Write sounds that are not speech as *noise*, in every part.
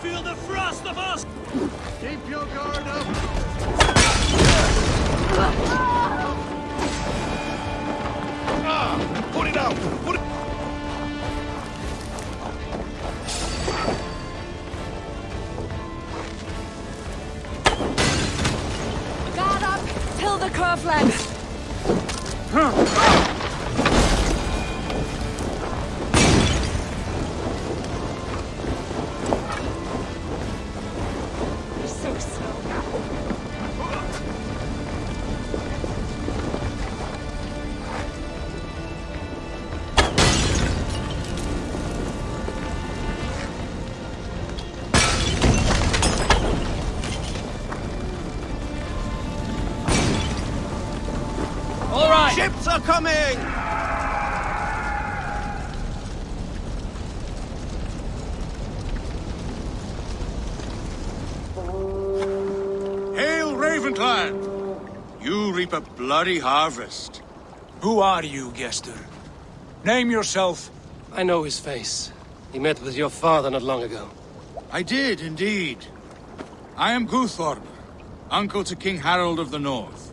Shut may feel the frost of us! Keep your guard up! Ah! Put it out! Put it... Guard up till the curve length. So Hail, Ravenclan! You reap a bloody harvest. Who are you, Gester? Name yourself. I know his face. He met with your father not long ago. I did, indeed. I am Guthorm, uncle to King Harald of the North.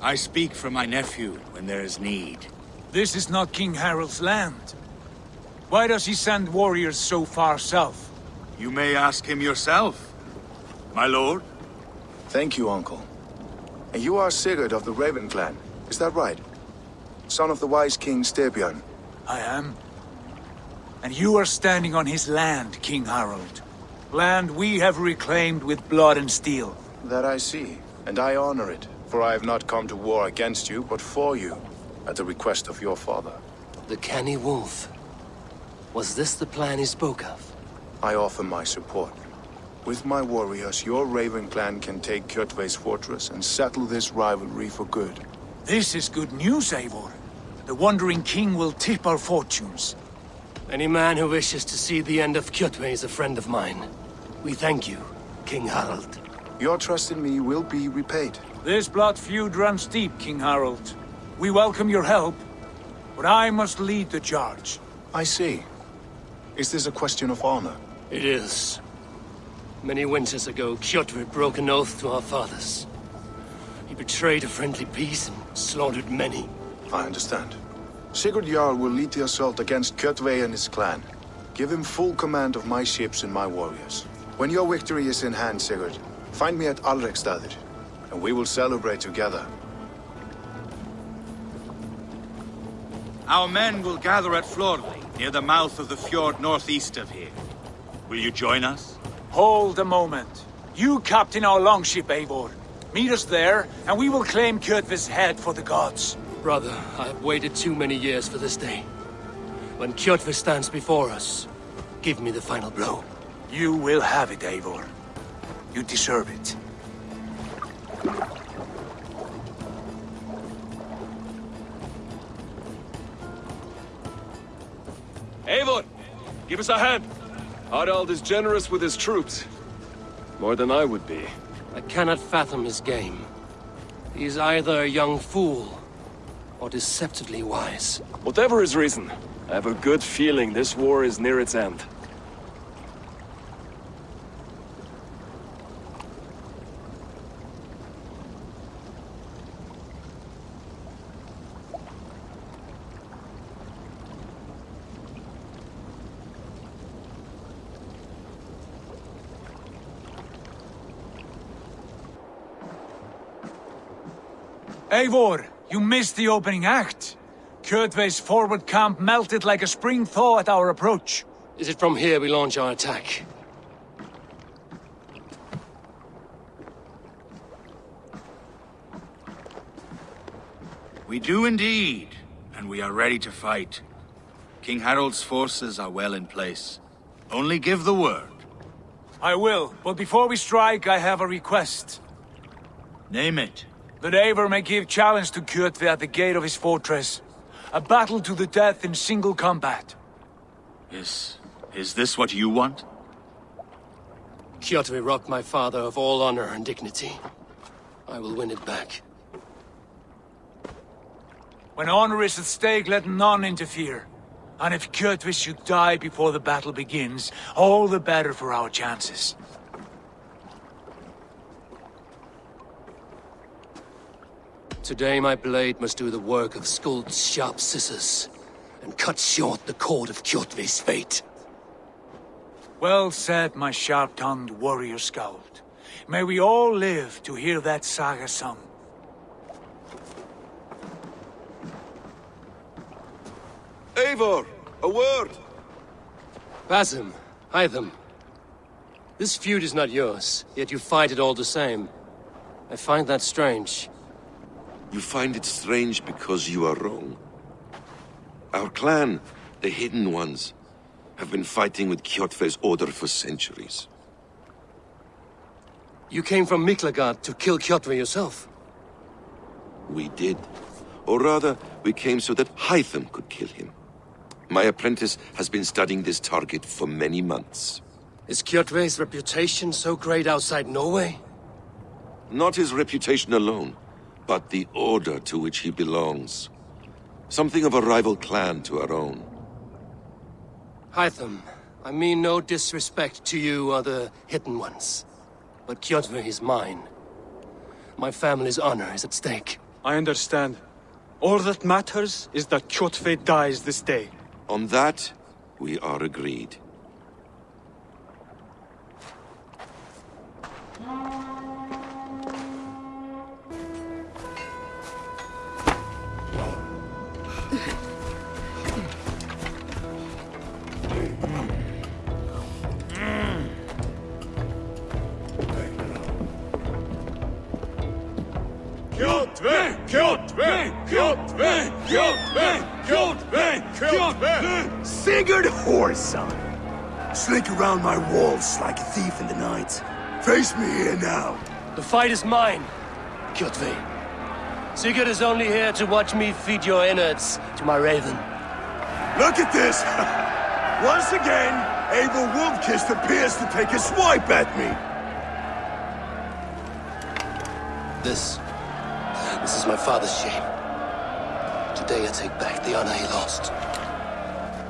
I speak for my nephew when there is need. This is not King Harald's land. Why does he send warriors so far south? You may ask him yourself, my lord. Thank you, Uncle. And you are Sigurd of the Raven clan, is that right? Son of the wise King Styrbjörn. I am. And you are standing on his land, King Harald. Land we have reclaimed with blood and steel. That I see, and I honor it, for I have not come to war against you, but for you, at the request of your father. The canny wolf. Was this the plan he spoke of? I offer my support. With my warriors, your Raven clan can take Kjotve's fortress and settle this rivalry for good. This is good news, Eivor. The Wandering King will tip our fortunes. Any man who wishes to see the end of Kjotve is a friend of mine. We thank you, King Harald. Your trust in me will be repaid. This blood feud runs deep, King Harald. We welcome your help, but I must lead the charge. I see. Is this a question of honor? It is. Many winters ago, Kjotve broke an oath to our fathers. He betrayed a friendly peace and slaughtered many. I understand. Sigurd Jarl will lead the assault against Kjotve and his clan. Give him full command of my ships and my warriors. When your victory is in hand, Sigurd, find me at Alrekstadir, and we will celebrate together. Our men will gather at Florley, near the mouth of the fjord northeast of here. Will you join us? Hold a moment. You captain our longship, Eivor. Meet us there, and we will claim Kjotve's head for the gods. Brother, I have waited too many years for this day. When Kjotve stands before us, give me the final blow. You will have it, Eivor. You deserve it. Eivor! Give us a hand! Harald is generous with his troops. More than I would be. I cannot fathom his game. He's either a young fool, or deceptively wise. Whatever his reason, I have a good feeling this war is near its end. Eivor, you missed the opening act. Kjotve's forward camp melted like a spring thaw at our approach. Is it from here we launch our attack? We do indeed, and we are ready to fight. King Harald's forces are well in place. Only give the word. I will, but before we strike, I have a request. Name it. That Eivor may give challenge to Kjotve at the gate of his fortress. A battle to the death in single combat. Is... is this what you want? Kjotve robbed my father of all honor and dignity. I will win it back. When honor is at stake, let none interfere. And if Kjotve should die before the battle begins, all the better for our chances. Today my blade must do the work of Skuld's sharp scissors, and cut short the cord of Kjotve's fate. Well said, my sharp-tongued warrior scout. May we all live to hear that saga sung. Eivor, a word! Basim, Hytham. This feud is not yours, yet you fight it all the same. I find that strange. You find it strange because you are wrong. Our clan, the Hidden Ones, have been fighting with Kjotve's order for centuries. You came from Miklagard to kill Kjotve yourself. We did. Or rather, we came so that Hytham could kill him. My apprentice has been studying this target for many months. Is Kjotve's reputation so great outside Norway? Not his reputation alone, but the order to which he belongs. Something of a rival clan to our own. Hytham, I mean no disrespect to you or the Hidden Ones. But Kjotve is mine. My family's honor is at stake. I understand. All that matters is that Kjotve dies this day. On that, we are agreed. Sigurd Whoreson! Slink around my walls like a thief in the night. Face me here now. The fight is mine, Kjotve. Sigurd is only here to watch me feed your innards to my raven. Look at this! *laughs* Once again, Abel Wolf-Kissed appears to take a swipe at me. This... This is my father's shame. Today I take back the honor he lost.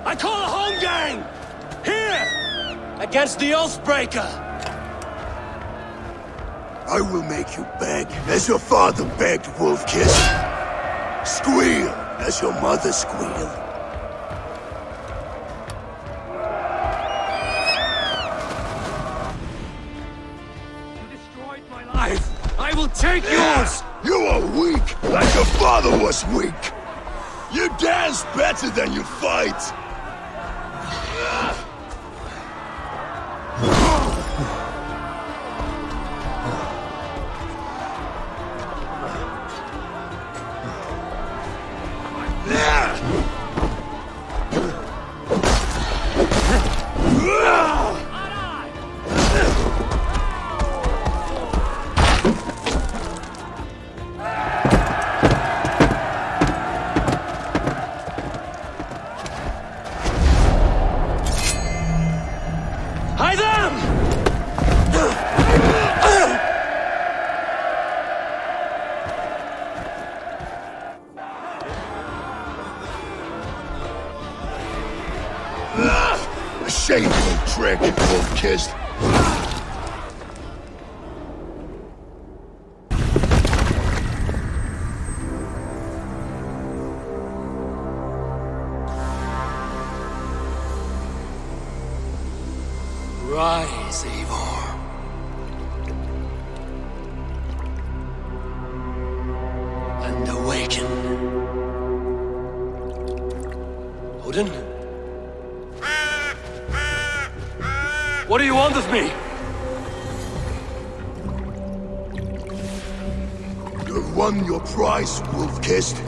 I call a home gang! Here! Against the Oathbreaker! I will make you beg as your father begged, Wolfkiss. Squeal as your mother squealed. You destroyed my life! I will take yours! You are weak, like your father was weak. Dance better than you fight. Prize,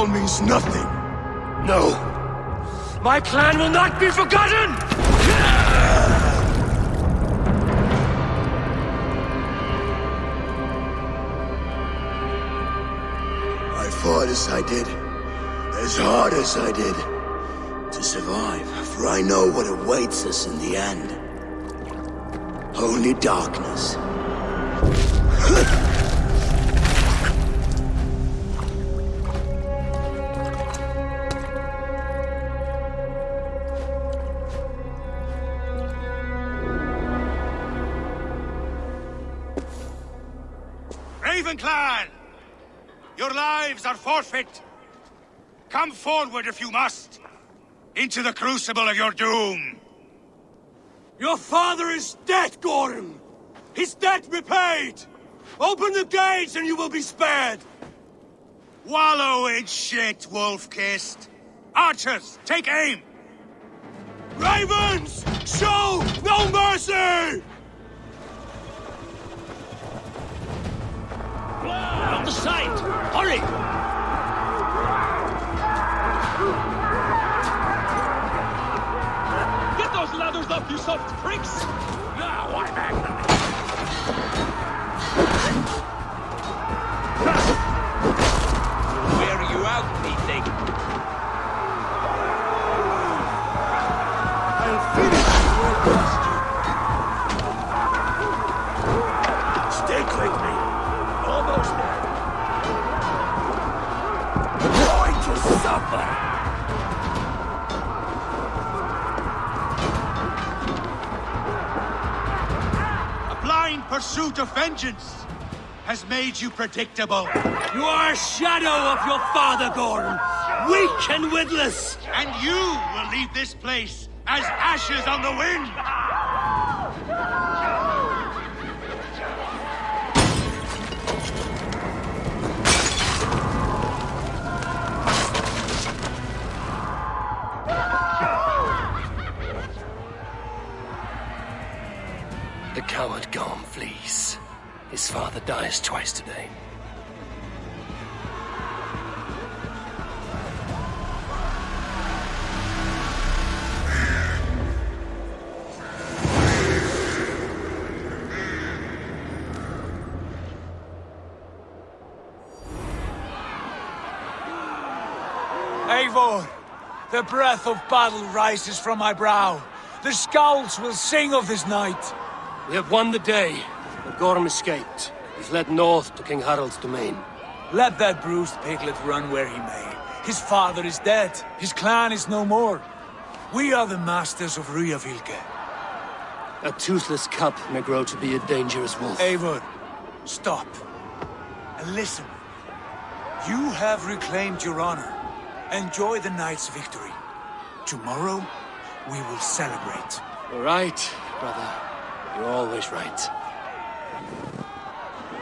All their names unknown. It all means nothing. No. My plan will not be forgotten! I fought as I did, as hard as I did, to survive, for I know what awaits us in the end. Only darkness. *laughs* Clan! Your lives are forfeit! Come forward if you must! Into the crucible of your doom! Your father is dead, Gordon! His debt repaid! Open the gates and you will be spared! Wallow in shit, wolf-kissed! Archers, take aim! Ravens! Show no mercy! On the side! Hurry! Get those ladders up, you soft pricks! Pursuit of vengeance has made you predictable. You are a shadow of your father, Gordon! Weak and witless! And you will leave this place as ashes on the wind! Father dies twice today. Eivor, the breath of battle rises from my brow. The skulls will sing of this night. We have won the day, but Gorm escaped. He's led north to King Harald's domain. Let that bruised piglet run where he may. His father is dead. His clan is no more. We are the masters of Rygjafylke. A toothless cub may grow to be a dangerous wolf. Eivor, stop. And listen. You have reclaimed your honor. Enjoy the night's victory. Tomorrow, we will celebrate. You're right, brother. You're always right.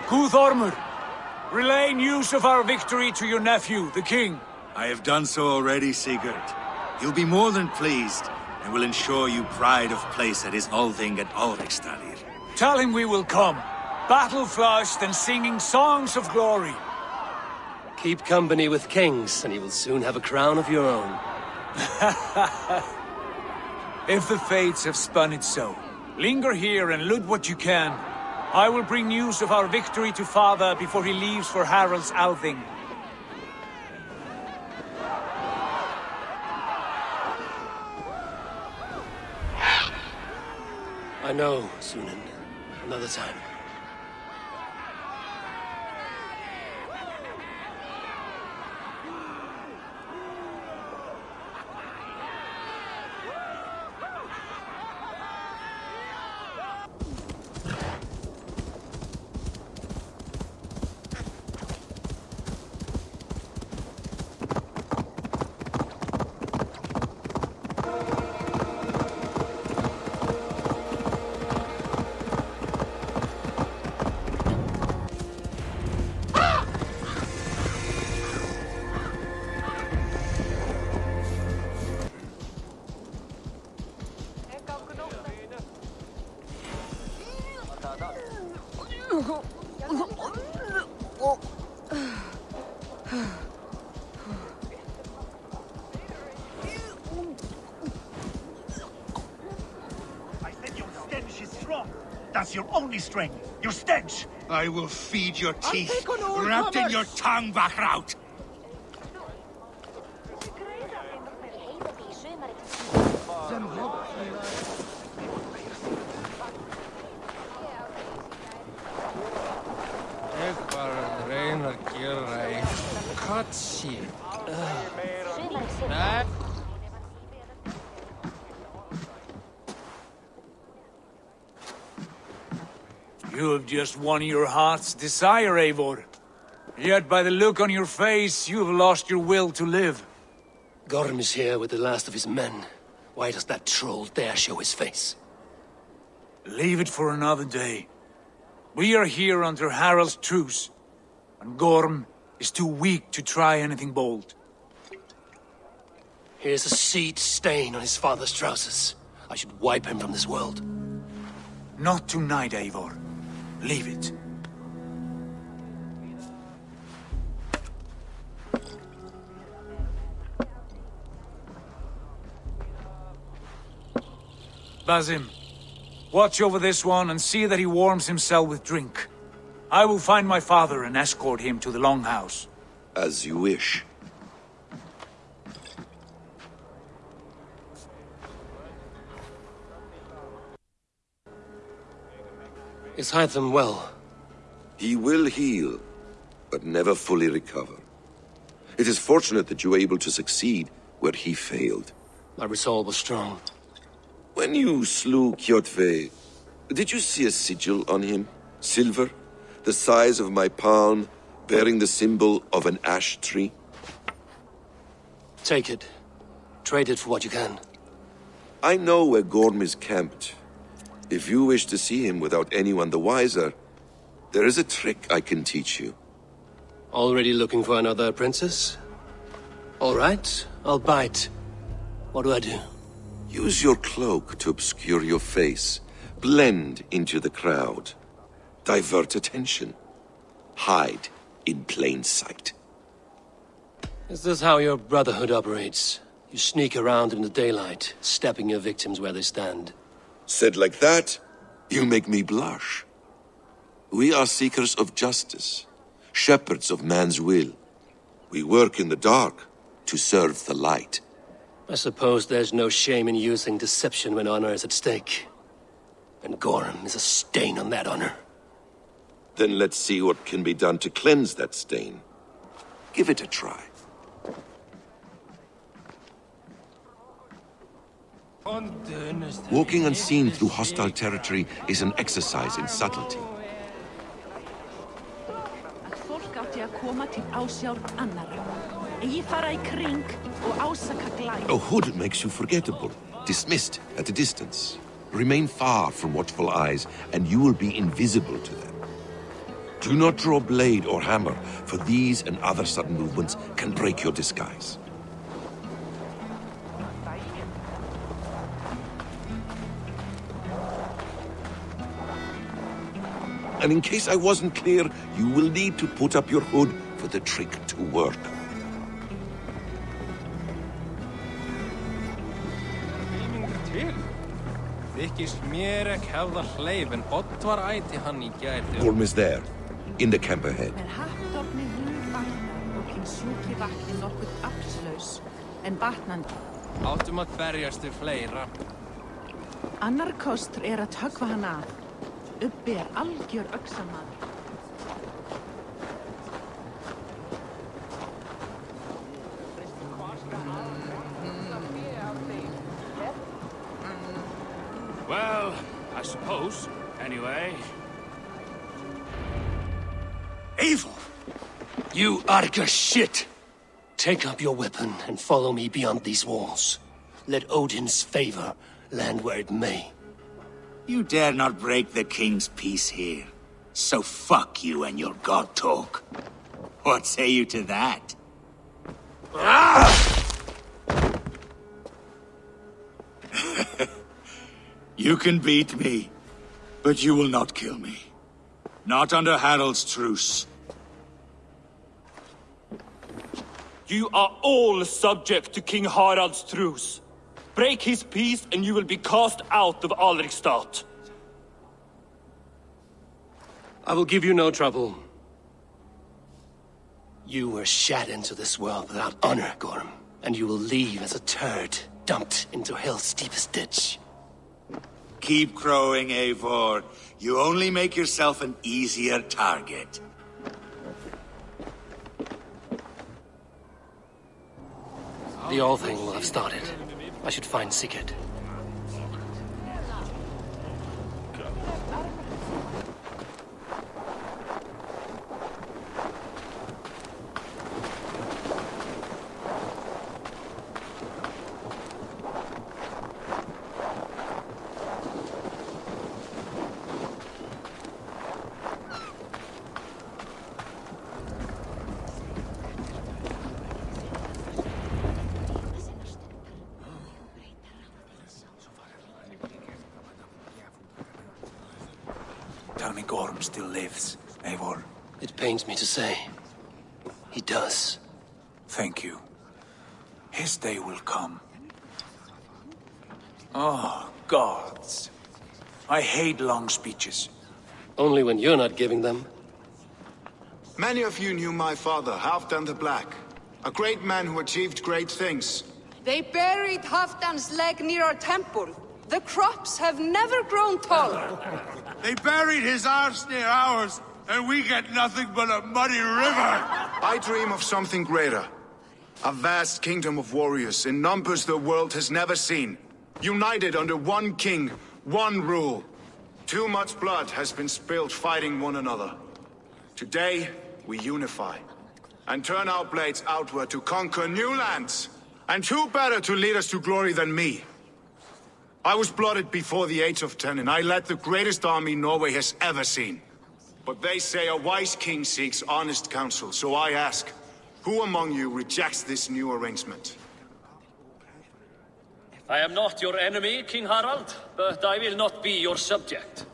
Guthormur, relay news of our victory to your nephew, the king. I have done so already, Sigurd. He'll be more than pleased, and will ensure you pride of place at his Althing at Alrekstadir. Tell him we will come, battle-flushed and singing songs of glory. Keep company with kings, and you will soon have a crown of your own. *laughs* If the fates have spun it so, linger here and loot what you can. I will bring news of our victory to father before he leaves for Harald's Althing. I know, Sunan. Another time. That's your strength. Your stench. I will feed your teeth, take on all wrapped in your tongue, Bachraut! Won your heart's desire, Eivor. Yet by the look on your face, you have lost your will to live. Gorm is here with the last of his men. Why does that troll dare show his face? Leave it for another day. We are here under Harald's truce, and Gorm is too weak to try anything bold. Here's a seed stain on his father's trousers. I should wipe him from this world. Not tonight, Eivor. Leave it. Basim, watch over this one and see that he warms himself with drink. I will find my father and escort him to the Longhouse. As you wish. Is Hytham well? He will heal, but never fully recover. It is fortunate that you were able to succeed where he failed. My resolve was strong. When you slew Kjotve, did you see a sigil on him? Silver? The size of my palm, bearing the symbol of an ash tree? Take it. Trade it for what you can. I know where Gorm is camped. If you wish to see him without anyone the wiser, there is a trick I can teach you. Already looking for another princess? All right, I'll bite. What do I do? Use your cloak to obscure your face. Blend into the crowd. Divert attention. Hide in plain sight. Is this how your Brotherhood operates? You sneak around in the daylight, stepping your victims where they stand. Said like that, you make me blush. We are seekers of justice, shepherds of man's will. We work in the dark to serve the light. I suppose there's no shame in using deception when honor is at stake. And Gorm is a stain on that honor. Then let's see what can be done to cleanse that stain. Give it a try. Walking unseen through hostile territory is an exercise in subtlety. A hood makes you forgettable, dismissed at a distance. Remain far from watchful eyes, and you will be invisible to them. Do not draw blade or hammer, for these and other sudden movements can break your disguise. And in case I wasn't clear, you will need to put up your hood for the trick to work. Filmingur til. Þykist mér ekki hefða hleyf en Oddvar æti hann í gær þegar... Gorm is there, in the camp ahead. Með hattofni hún batnar og hinn sjúki vatni nokkuð afslaus en batnandi. Áttum að berjast við fleira. Annar kostur er að tökva hann af. Uppi er algjör öxamaður. Well, I suppose. Anyway. Evil! You Arga shit! Take up your weapon and follow me beyond these walls. Let Odin's favor land where it may. You dare not break the king's peace here. So fuck you and your god talk. What say you to that? *laughs* you can beat me, but you will not kill me. Not under Harald's truce. You are all subject to King Harald's truce. Break his peace and you will be cast out of Alrekstad. I will give you no trouble. You were shed into this world without honor, Gorm. And you will leave as a turd, dumped into hell's deepest ditch. Keep crowing, Eivor. You only make yourself an easier target. The Althing will have started. I should find Sigurd. Tell me Gorm still lives, Eivor. It pains me to say. He does. Thank you. His day will come. Oh, gods. I hate long speeches. Only when you're not giving them. Many of you knew my father, Halfdan the Black. A great man who achieved great things. They buried Halfdan's leg near our temple. The crops have never grown taller. *laughs* They buried his arse near ours, and we get nothing but a muddy river. I dream of something greater. A vast kingdom of warriors in numbers the world has never seen. United under one king, one rule. Too much blood has been spilled fighting one another. Today, we unify. And turn our blades outward to conquer new lands. And who better to lead us to glory than me? I was blooded before the age of ten, and I led the greatest army Norway has ever seen. But they say a wise king seeks honest counsel, so I ask, who among you rejects this new arrangement? I am not your enemy, King Harald, but I will not be your subject.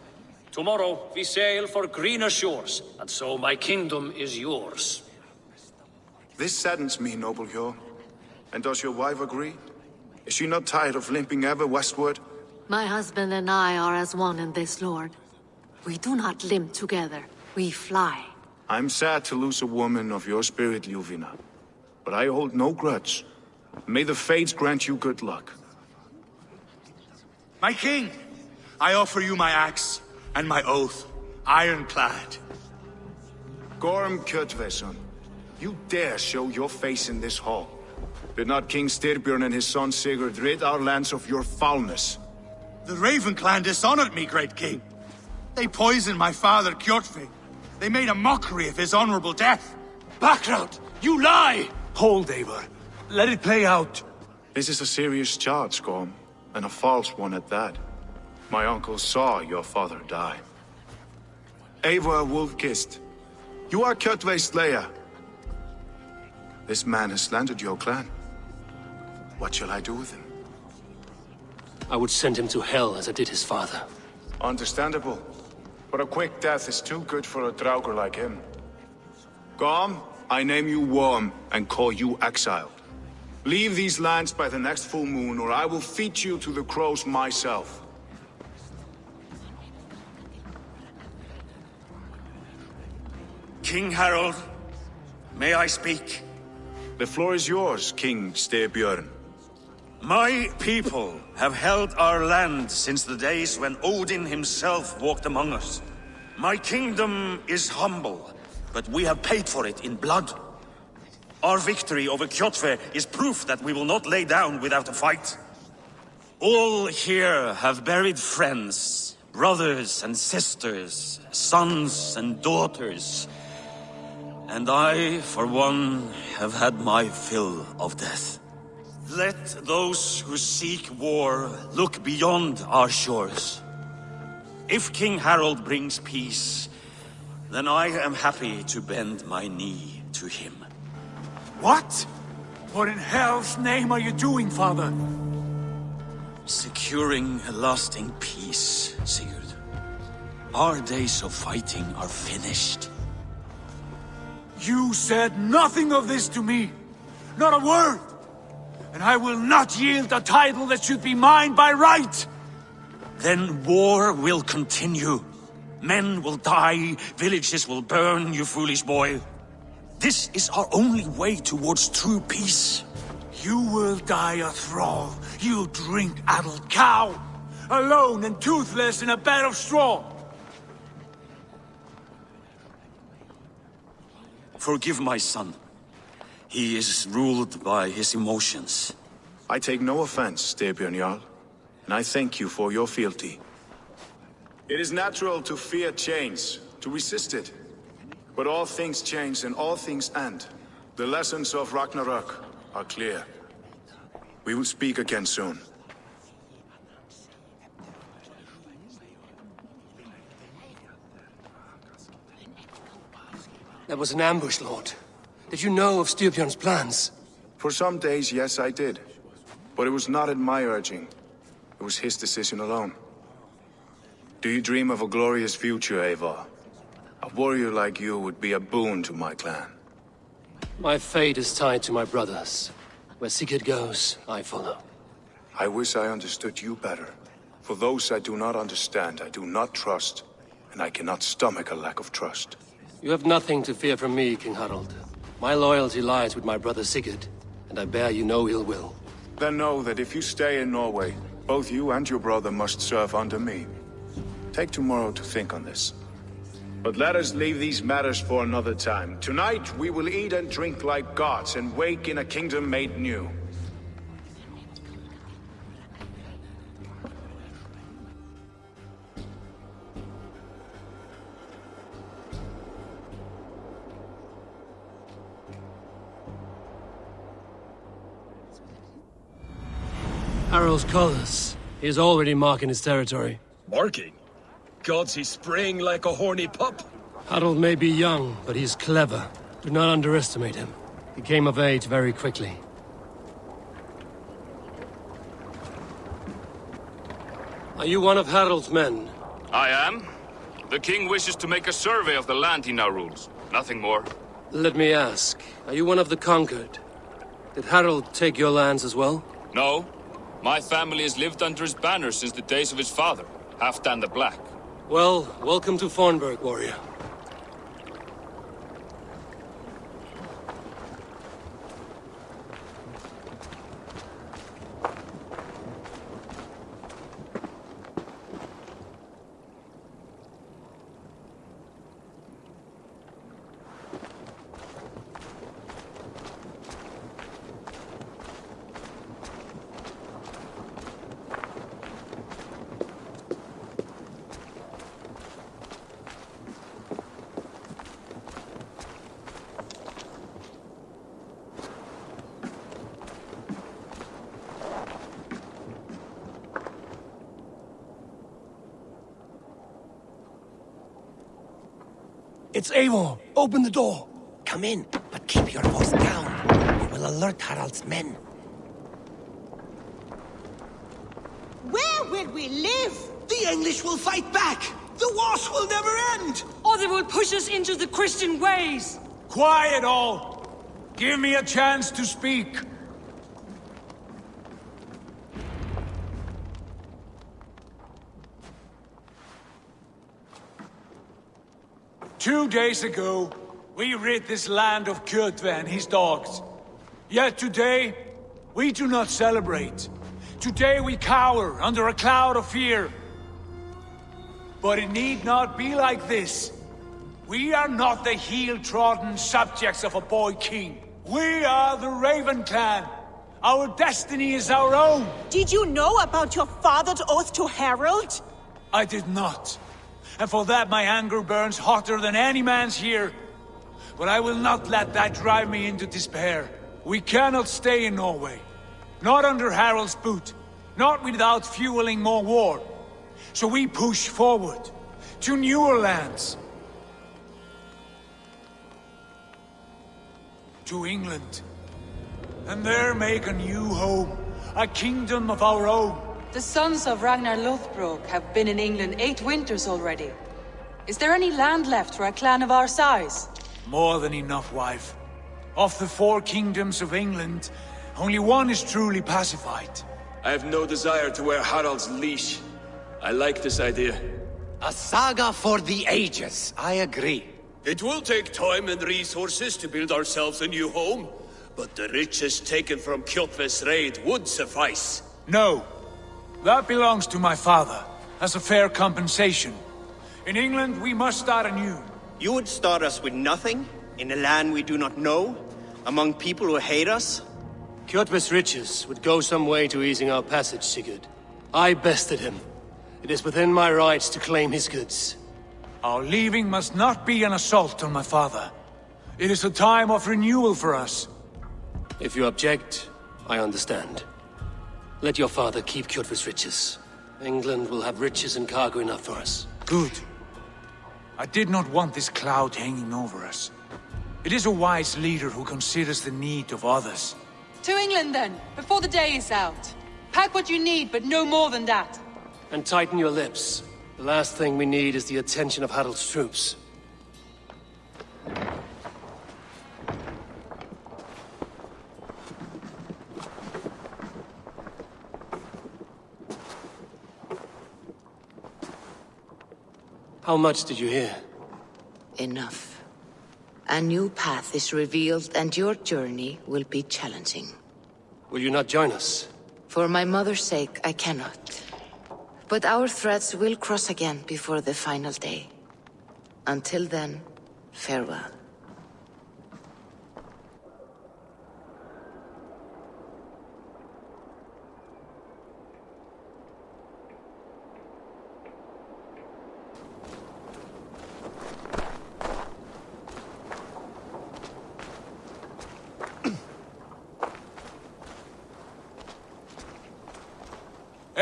Tomorrow we sail for greener shores, and so my kingdom is yours. This saddens me, noble Hjor. And does your wife agree? Is she not tired of limping ever westward? My husband and I are as one in this, Lord. We do not limp together. We fly. I'm sad to lose a woman of your spirit, Ljufvina. But I hold no grudge. May the fates grant you good luck. My king, I offer you my axe and my oath, ironclad. Gorm Kjotveson, you dare show your face in this hall. Did not King Styrbjörn and his son Sigurd rid our lands of your foulness? The Raven clan dishonored me, great king. They poisoned my father, Kjotve. They made a mockery of his honorable death. Background! You lie! Hold, Eivor. Let it play out. This is a serious charge, Gorm, and a false one at that. My uncle saw your father die. Eivor Wolf-Kissed, you are Kjotve's slayer. This man has slandered your clan. What shall I do with him? I would send him to hell as I did his father. Understandable. But a quick death is too good for a Draugr like him. Gorm, I name you Worm and call you exiled. Leave these lands by the next full moon, or I will feed you to the crows myself. King Harald, may I speak? The floor is yours, King Styrbjörn. My people have held our land since the days when Odin himself walked among us. My kingdom is humble, but we have paid for it in blood. Our victory over Kjotve is proof that we will not lay down without a fight. All here have buried friends, brothers and sisters, sons and daughters. And I, for one, have had my fill of death. Let those who seek war look beyond our shores. If King Harald brings peace, then I am happy to bend my knee to him. What? What in hell's name are you doing, father? Securing a lasting peace, Sigurd. Our days of fighting are finished. You said nothing of this to me. Not a word. And I will not yield a title that should be mine by right. Then war will continue. Men will die, villages will burn, you foolish boy. This is our only way towards true peace. You will die a thrall. You drink-addled cow. Alone and toothless in a bed of straw. Forgive my son. He is ruled by his emotions. I take no offense, Styrbjörn Jarl, and I thank you for your fealty. It is natural to fear change, to resist it. But all things change and all things end. The lessons of Ragnarok are clear. We will speak again soon. That was an ambush, Lord. Did you know of Styrbjörn's plans? For some days, yes, I did. But it was not at my urging. It was his decision alone. Do you dream of a glorious future, Eivor? A warrior like you would be a boon to my clan. My fate is tied to my brothers. Where Sigurd goes, I follow. I wish I understood you better. For those I do not understand, I do not trust, and I cannot stomach a lack of trust. You have nothing to fear from me, King Harald. My loyalty lies with my brother Sigurd, and I bear you no ill will. Then know that if you stay in Norway, both you and your brother must serve under me. Take tomorrow to think on this. But let us leave these matters for another time. Tonight, we will eat and drink like gods and wake in a kingdom made new. Harald's colors. He is already marking his territory. Marking? Gods, he's spraying like a horny pup. Harald may be young, but he's clever. Do not underestimate him. He came of age very quickly. Are you one of Harald's men? I am. The king wishes to make a survey of the land he now rules. Nothing more. Let me ask, are you one of the conquered? Did Harold take your lands as well? No. My family has lived under his banner since the days of his father, Halfdan the Black. Well, welcome to Fornburg, warrior. It's Eivor. Open the door. Come in, but keep your voice down. We will alert Harald's men. Where will we live? The English will fight back! The wars will never end! Or they will push us into the Christian ways! Quiet all! Give me a chance to speak. Two days ago, we rid this land of Kjotve and his dogs. Yet today, we do not celebrate. Today we cower under a cloud of fear. But it need not be like this. We are not the heel-trodden subjects of a boy king. We are the Raven Clan. Our destiny is our own. Did you know about your father's oath to Harald? I did not. And for that my anger burns hotter than any man's here. But I will not let that drive me into despair. We cannot stay in Norway. Not under Harald's boot. Not without fueling more war. So we push forward. To newer lands. To England. And there make a new home. A kingdom of our own. The sons of Ragnar Lothbrok have been in England eight winters already. Is there any land left for a clan of our size? More than enough, wife. Of the four kingdoms of England, only one is truly pacified. I have no desire to wear Harald's leash. I like this idea. A saga for the ages, I agree. It will take time and resources to build ourselves a new home, but the riches taken from Kjotve's raid would suffice. No. That belongs to my father, as a fair compensation. In England, we must start anew. You would start us with nothing? In a land we do not know? Among people who hate us? Kjotve's riches would go some way to easing our passage, Sigurd. I bested him. It is within my rights to claim his goods. Our leaving must not be an assault on my father. It is a time of renewal for us. If you object, I understand. Let your father keep Kjotve's riches. England will have riches and cargo enough for us. Good. I did not want this cloud hanging over us. It is a wise leader who considers the need of others. To England, then, before the day is out. Pack what you need, but no more than that. And tighten your lips. The last thing we need is the attention of Harald's troops. How much did you hear? Enough. A new path is revealed and your journey will be challenging. Will you not join us? For my mother's sake, I cannot. But our threads will cross again before the final day. Until then, farewell.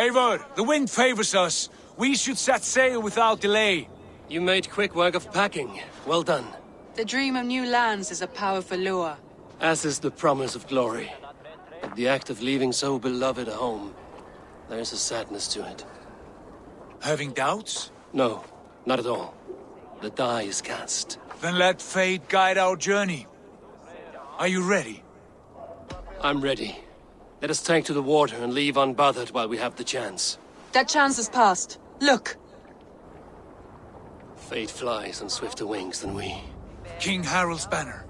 Eivor, the wind favors us. We should set sail without delay. You made quick work of packing. Well done. The dream of new lands is a powerful lure. As is the promise of glory. But the act of leaving so beloved a home, there is a sadness to it. Having doubts? No, not at all. The die is cast. Then let fate guide our journey. Are you ready? I'm ready. Let us take to the water and leave unbothered while we have the chance. That chance is past. Look! Fate flies on swifter wings than we. King Harald's banner.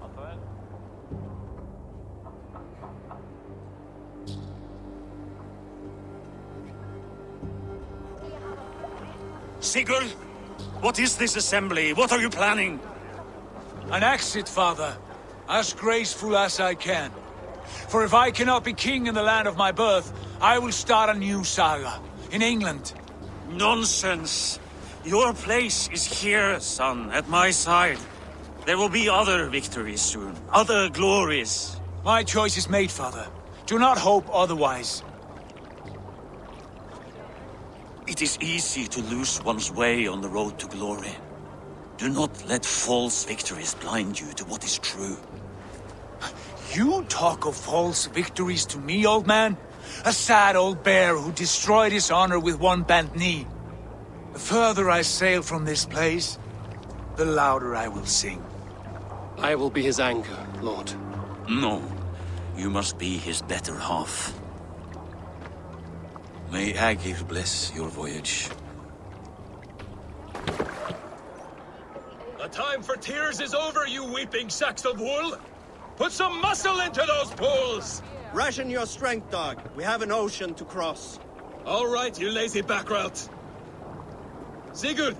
Sigurd! What is this assembly? What are you planning? An exit, father. As graceful as I can. For if I cannot be king in the land of my birth, I will start a new saga. In England. Nonsense! Your place is here, son, at my side. There will be other victories soon. Other glories. My choice is made, father. Do not hope otherwise. It is easy to lose one's way on the road to glory. Do not let false victories blind you to what is true. You talk of false victories to me, old man? A sad old bear who destroyed his honor with one bent knee. The further I sail from this place, the louder I will sing. I will be his anchor, Lord. No. You must be his better half. May Aegir bless your voyage. The time for tears is over, you weeping sacks of wool! Put some muscle into those pools! Ration your strength, dog. We have an ocean to cross. All right, you lazy back route. Sigurd,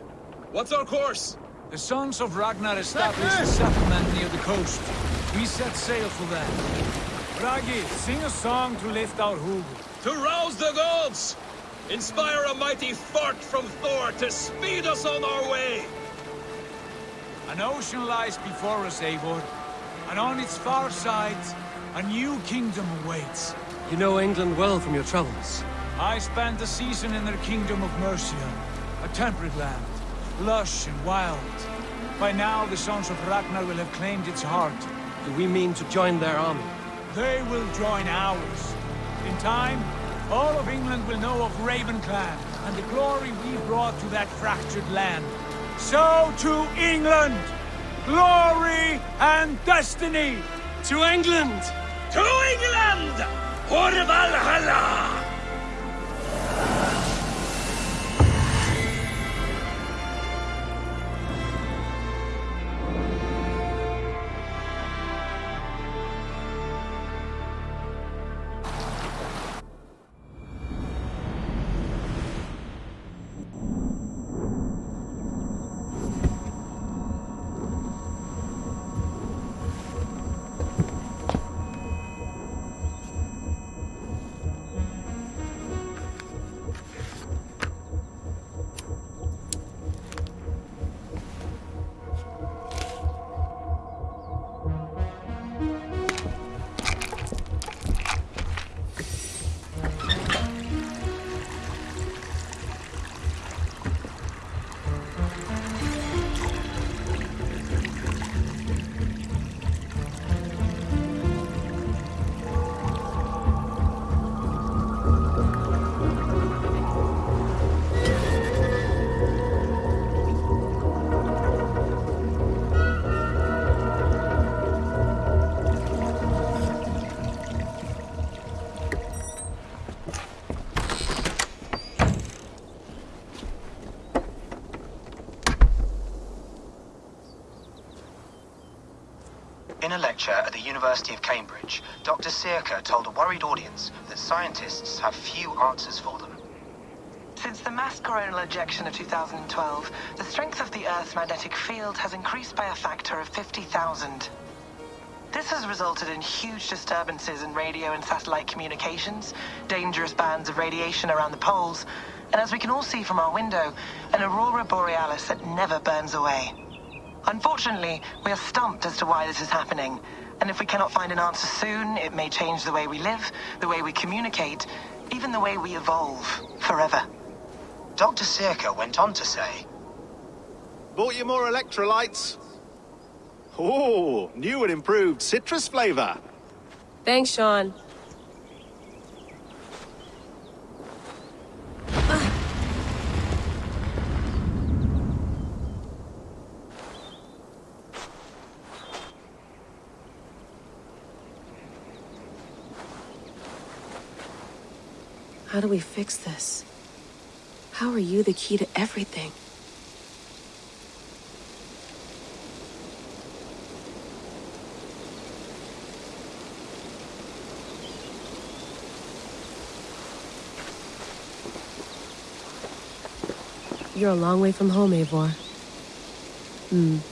what's our course? The Sons of Ragnar established a settlement near the coast. We set sail for them. Bragi, sing a song to lift our hoof. To rouse the gods! Inspire a mighty fart from Thor to speed us on our way! An ocean lies before us, Eivor. And on its far sides, a new kingdom awaits. You know England well from your travels. I spent a season in their kingdom of Mercia. A temperate land, lush and wild. By now, the Sons of Ragnar will have claimed its heart. Do we mean to join their army? They will join ours. In time, all of England will know of Raven Clan and the glory we brought to that fractured land. So to England! Glory and destiny! To England! To England! For Valhalla! Giving a lecture at the University of Cambridge, Dr. Circa told a worried audience that scientists have few answers for them. Since the mass coronal ejection of 2012, the strength of the Earth's magnetic field has increased by a factor of 50,000. This has resulted in huge disturbances in radio and satellite communications, dangerous bands of radiation around the poles, and as we can all see from our window, an aurora borealis that never burns away. Unfortunately, we are stumped as to why this is happening, and if we cannot find an answer soon, it may change the way we live, the way we communicate, even the way we evolve, forever. Dr. Circa went on to say, Bought you more electrolytes? Oh, new and improved citrus flavor. Thanks, Sean. Do we fix this? How are you the key to everything? You're a long way from home, Eivor. Hmm.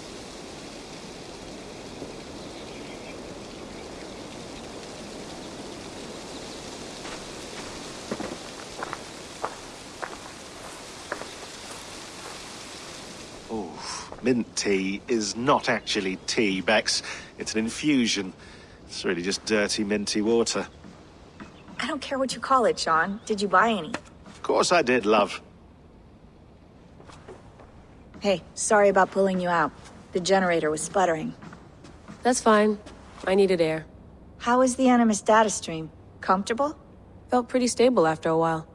Mint tea is not actually tea, Bex. It's an infusion. It's really just dirty, minty water. I don't care what you call it, Sean. Did you buy any? Of course I did, love. Hey, sorry about pulling you out. The generator was sputtering. That's fine. I needed air. How is the Animus data stream? Comfortable? Felt pretty stable after a while.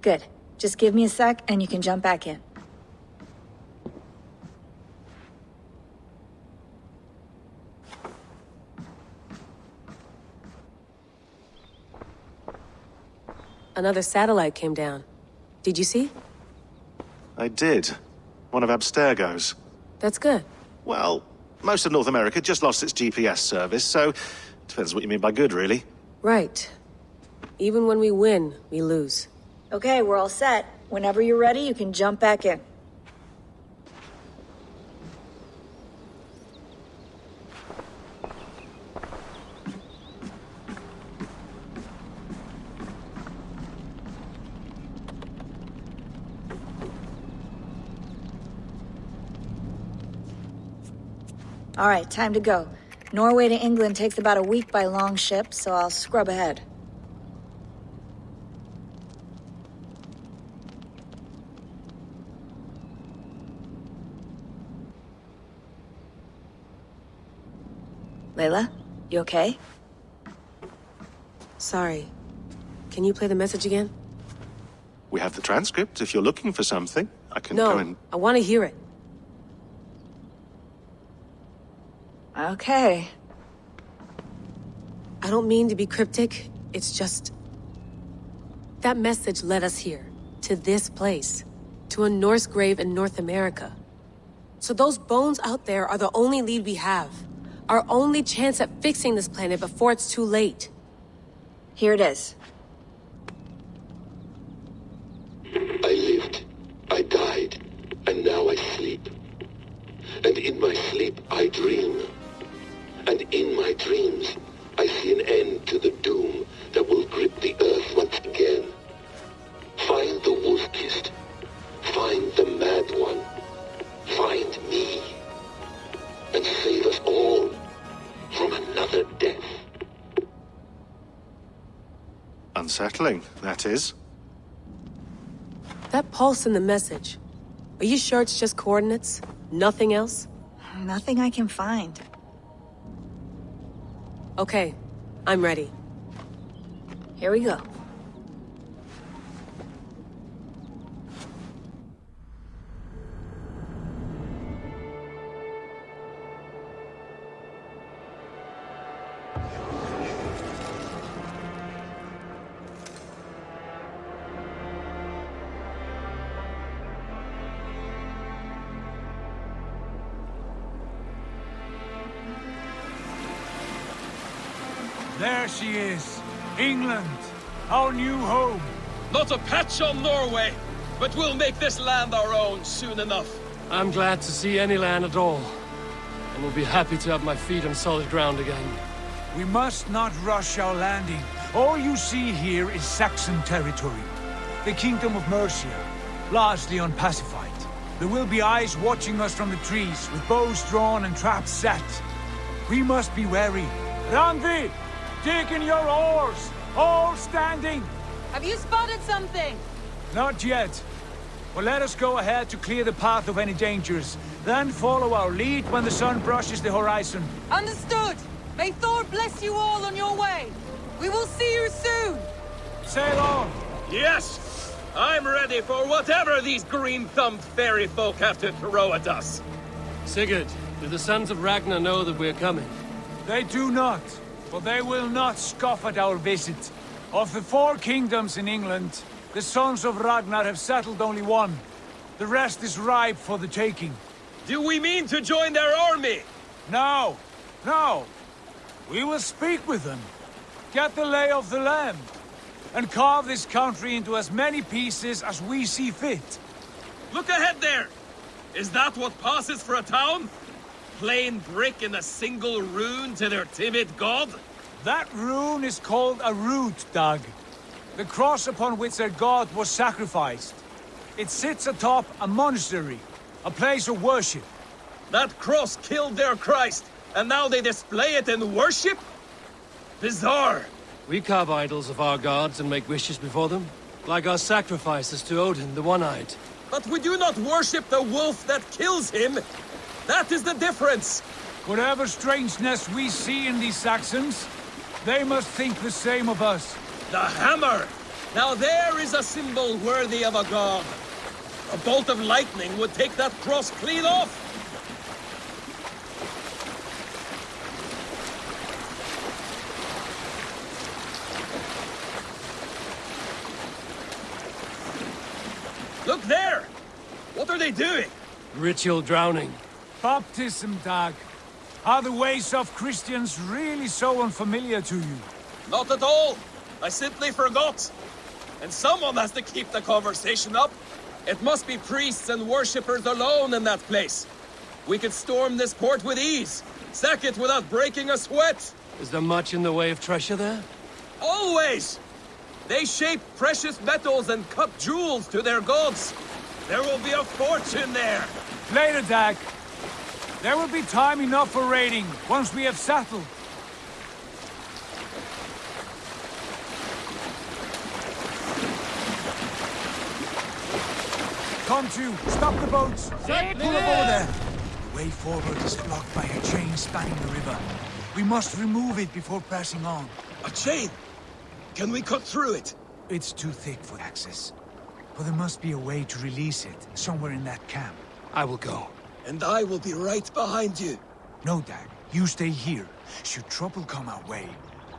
Good. Just give me a sec and you can jump back in. Another satellite came down. Did you see? I did. One of Abstergo's. That's good. Well, most of North America just lost its GPS service, so... Depends what you mean by good, really. Right. Even when we win, we lose. Okay, we're all set. Whenever you're ready, you can jump back in. All right, time to go. Norway to England takes about a week by long ship, so I'll scrub ahead. Layla, you okay? Sorry. Can you play the message again? We have the transcript. If you're looking for something, I can no, go and... I want to hear it. Okay. I don't mean to be cryptic. It's just... That message led us here. To this place. To a Norse grave in North America. So those bones out there are the only lead we have. Our only chance at fixing this planet before it's too late. Here it is. That is. That pulse in the message. Are you sure it's just coordinates? Nothing else? Nothing I can find. Okay, I'm ready. Here we go. There she is. England. Our new home. Not a patch on Norway, but we'll make this land our own soon enough. I'm glad to see any land at all. And will be happy to have my feet on solid ground again. We must not rush our landing. All you see here is Saxon territory. The Kingdom of Mercia, largely unpacified. There will be eyes watching us from the trees, with bows drawn and traps set. We must be wary. Randvi! Dig in your oars! All standing! Have you spotted something? Not yet. But let us go ahead to clear the path of any dangers. Then follow our lead when the sun brushes the horizon. Understood! May Thor bless you all on your way! We will see you soon! Sail on! Yes! I'm ready for whatever these green-thumbed fairy folk have to throw at us. Sigurd, do the sons of Ragnar know that we're coming? They do not, but they will not scoff at our visit. Of the four kingdoms in England, the sons of Ragnar have settled only one. The rest is ripe for the taking. Do we mean to join their army? No, no. We will speak with them, get the lay of the land, and carve this country into as many pieces as we see fit. Look ahead there! Is that what passes for a town? Plain brick and a single rune to their timid god? That rune is called a rood, Dag. The cross upon which their god was sacrificed. It sits atop a monastery, a place of worship. That cross killed their Christ, and now they display it in worship? Bizarre. We carve idols of our gods and make wishes before them, like our sacrifices to Odin, the One-Eyed. But we do not worship the wolf that kills him. That is the difference. Whatever strangeness we see in these Saxons, they must think the same of us. The hammer! Now there is a symbol worthy of a god. A bolt of lightning would take that cross clean off. Look there! What are they doing? Ritual drowning. Baptism, Dag. Are the ways of Christians really so unfamiliar to you? Not at all. I simply forgot. And someone has to keep the conversation up. It must be priests and worshippers alone in that place. We could storm this port with ease. Sack it without breaking a sweat. Is there much in the way of treasure there? Always! They shape precious metals and cut jewels to their gods. There will be a fortune there. Later, Dag. There will be time enough for raiding, once we have settled. Come to! Stop the boats! Pull up over there! The way forward is blocked by a chain spanning the river. We must remove it before pressing on. A chain? Can we cut through it? It's too thick for access. But there must be a way to release it, somewhere in that camp. I will go. And I will be right behind you. No, Dag. You stay here. Should trouble come our way,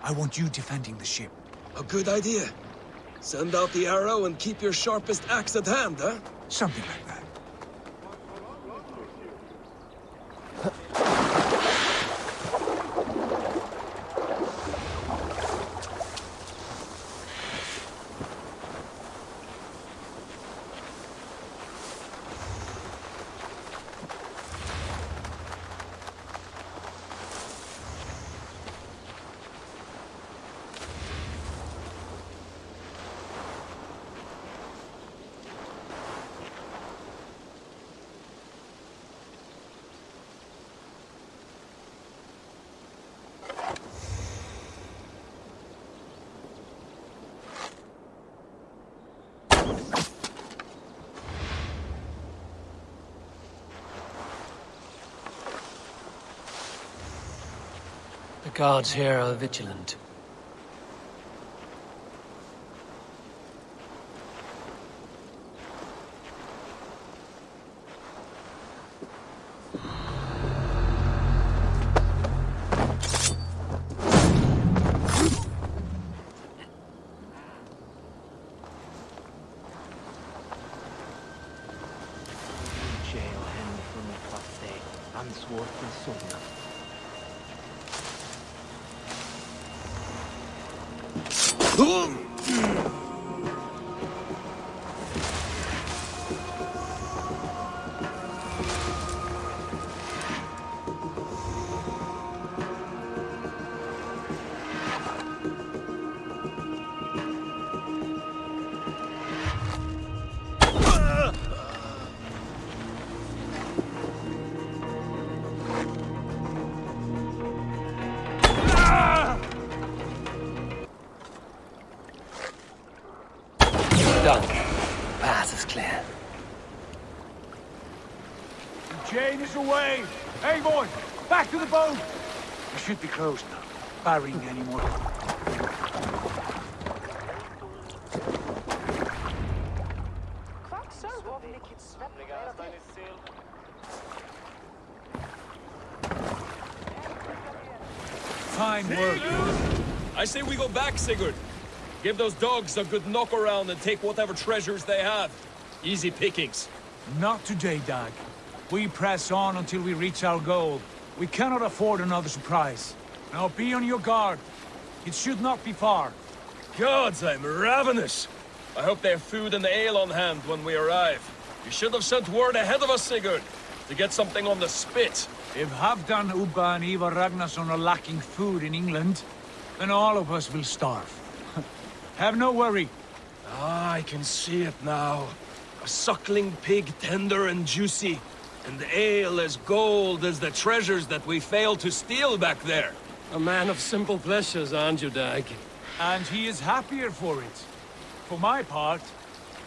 I want you defending the ship. A good idea. Send out the arrow and keep your sharpest axe at hand, huh? Something like that. Guards here are vigilant. Should be closed now. Barring any more... Fine work. I say we go back, Sigurd. Give those dogs a good knock around and take whatever treasures they have. Easy pickings. Not today, Dag. We press on until we reach our goal. We cannot afford another surprise. Now be on your guard. It should not be far. Gods, I'm ravenous. I hope they have food and ale on hand when we arrive. You should have sent word ahead of us, Sigurd, to get something on the spit. If Halfdan, Ubba and Ivar Ragnarsson are lacking food in England, then all of us will starve. *laughs* Have no worry. Ah, I can see it now. A suckling pig tender and juicy, and ale as gold as the treasures that we failed to steal back there. A man of simple pleasures, aren't you, Dag? And he is happier for it. For my part,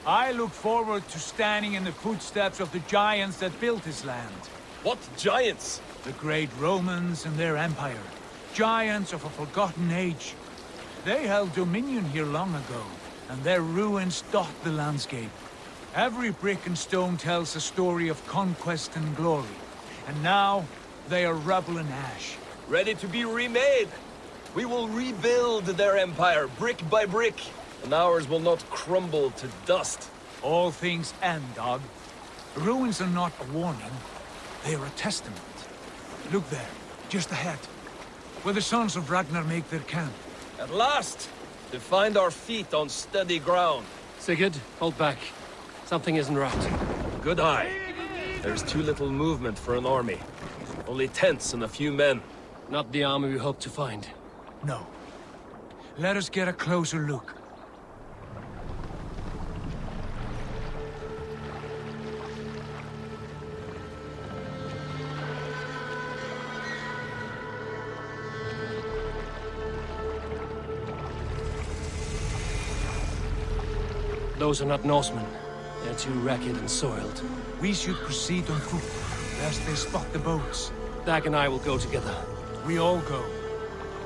I look forward to standing in the footsteps of the giants that built this land. What giants? The great Romans and their empire. Giants of a forgotten age. They held dominion here long ago, and their ruins dot the landscape. Every brick and stone tells a story of conquest and glory. And now, they are rubble and ash. Ready to be remade. We will rebuild their empire, brick by brick, and ours will not crumble to dust. All things end, dog. Ruins are not a warning. They are a testament. Look there, just ahead. Where the sons of Ragnar make their camp. At last! To find our feet on steady ground. Sigurd, hold back. Something isn't right. Good eye. There's too little movement for an army. Only tents and a few men. Not the army we hope to find. No. Let us get a closer look. Those are not Norsemen. They're too ragged and soiled. We should proceed on foot, lest they spot the boats. Dag and I will go together. We all go.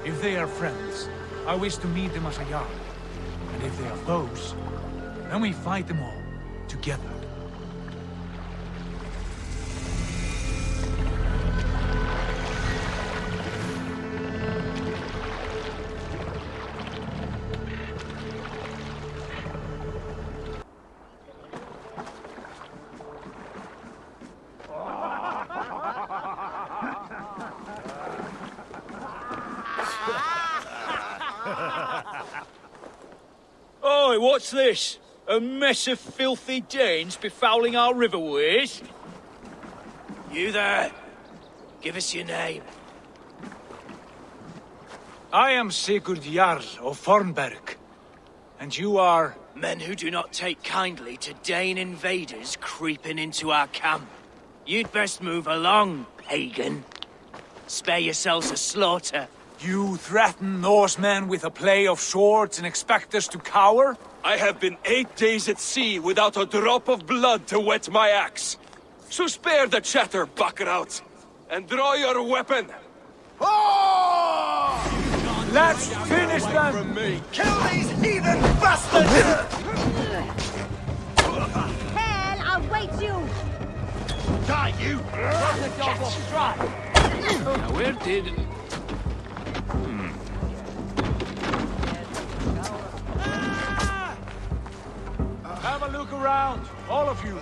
If they are friends, I wish to meet them as a Jarl. And if they are foes, then we fight them all, together. What's this? A mess of filthy Danes befouling our riverways? You there? Give us your name. I am Sigurd Jarl of Fornburg. And you are... Men who do not take kindly to Dane invaders creeping into our camp. You'd best move along, pagan. Spare yourselves a slaughter. You threaten Norsemen with a play of swords and expect us to cower? I have been eight days at sea without a drop of blood to wet my axe. So spare the chatter, Buckerout, and draw your weapon. Let's finish them! Me. Kill these heathen bastards! Hell await you! Die, you! the dog will strike! Now, where did... a look around, all of you.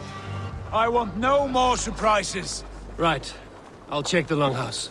I want no more surprises. Right. I'll check the longhouse.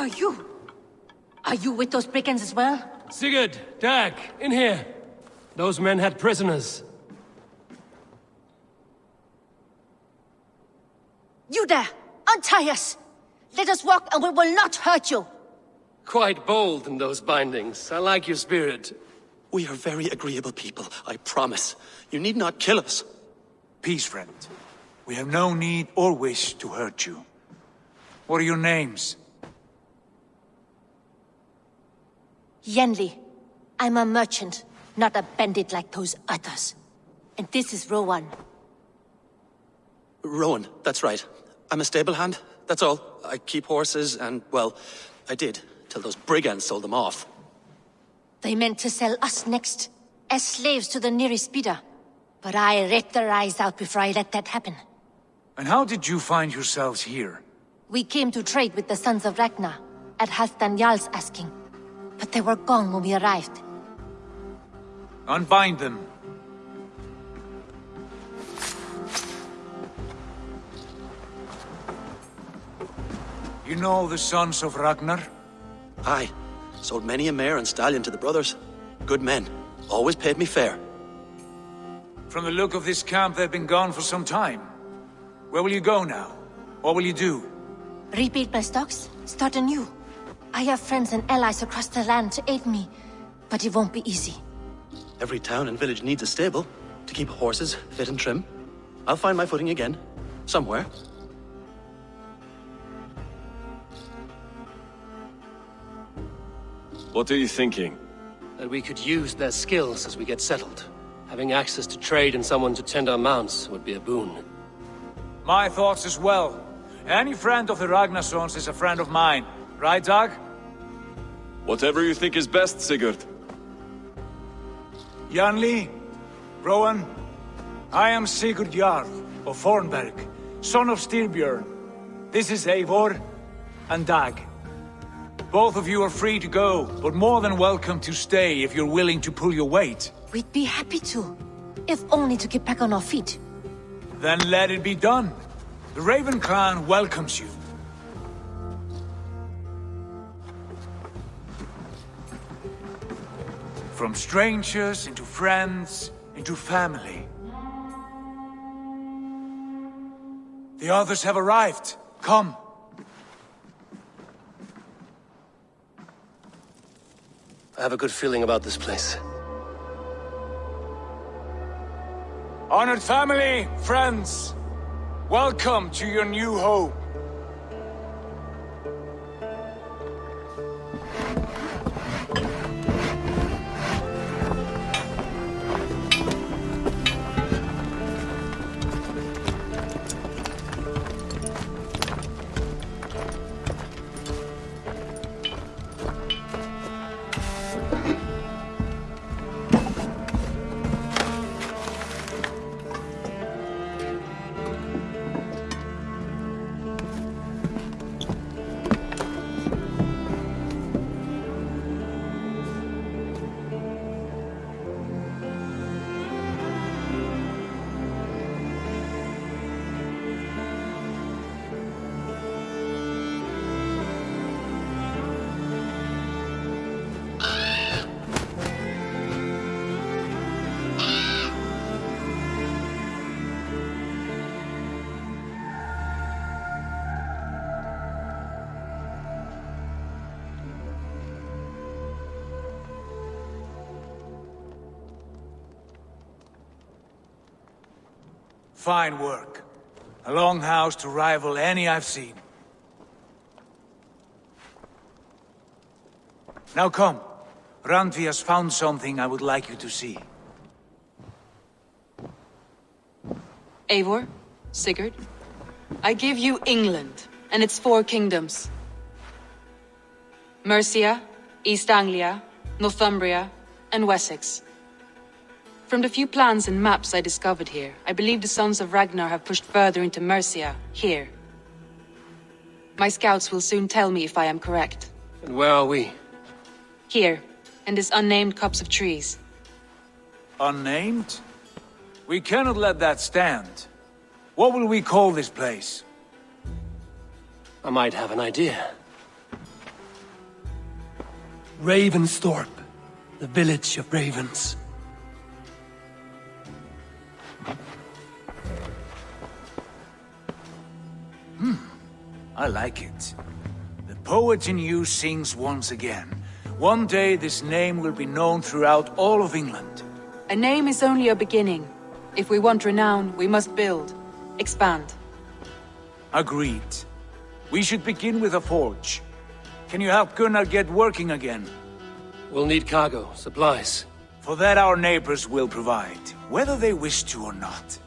are you? Are you with those brigands as well? Sigurd, Dag, in here. Those men had prisoners. You there! Untie us! Let us walk and we will not hurt you! Quite bold in those bindings. I like your spirit. We are very agreeable people, I promise. You need not kill us. Peace, friend. We have no need or wish to hurt you. What are your names? Yanli. I'm a merchant, not a bandit like those others. And this is Rowan. Rowan, that's right. I'm a stable hand, that's all. I keep horses and, well, I did, till those brigands sold them off. They meant to sell us next, as slaves to the nearest bidder. But I ripped their eyes out before I let that happen. And how did you find yourselves here? We came to trade with the Sons of Ragnar, at Halfdan Jarl's asking. But they were gone when we arrived. Unbind them. You know the Sons of Ragnar? Aye. Sold many a mare and stallion to the brothers. Good men. Always paid me fair. From the look of this camp, they've been gone for some time. Where will you go now? What will you do? Rebuild my stocks, start anew. I have friends and allies across the land to aid me, but it won't be easy. Every town and village needs a stable to keep horses fit and trim. I'll find my footing again. Somewhere. What are you thinking? That we could use their skills as we get settled. Having access to trade and someone to tend our mounts would be a boon. My thoughts as well. Any friend of the Ragnarsons is a friend of mine. Right, Dag? Whatever you think is best, Sigurd. Yanli, Rowan, I am Sigurd Jarl of Fornburg, son of Styrbjörn. This is Eivor and Dag. Both of you are free to go, but more than welcome to stay if you're willing to pull your weight. We'd be happy to, if only to get back on our feet. Then let it be done. The Raven Clan welcomes you. From strangers into friends, into family. The others have arrived. Come. I have a good feeling about this place. Honored family, friends, welcome to your new home. Fine work. A longhouse to rival any I've seen. Now come. Randvi has found something I would like you to see. Eivor, Sigurd, I give you England and its four kingdoms. Mercia, East Anglia, Northumbria, and Wessex. From the few plans and maps I discovered here, I believe the Sons of Ragnar have pushed further into Mercia, here. My scouts will soon tell me if I am correct. And where are we? Here, in this unnamed copse of trees. Unnamed? We cannot let that stand. What will we call this place? I might have an idea. Ravensthorpe, the village of ravens. Hmm, I like it. The poet in you sings once again. One day this name will be known throughout all of England. A name is only a beginning. If we want renown, we must build. Expand. Agreed. We should begin with a forge. Can you help Gunnar get working again? We'll need cargo, supplies. For that our neighbors will provide, whether they wish to or not.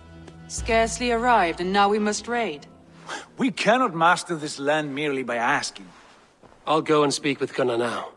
Scarcely arrived, and now we must raid. We cannot master this land merely by asking. I'll go and speak with Gunnar now.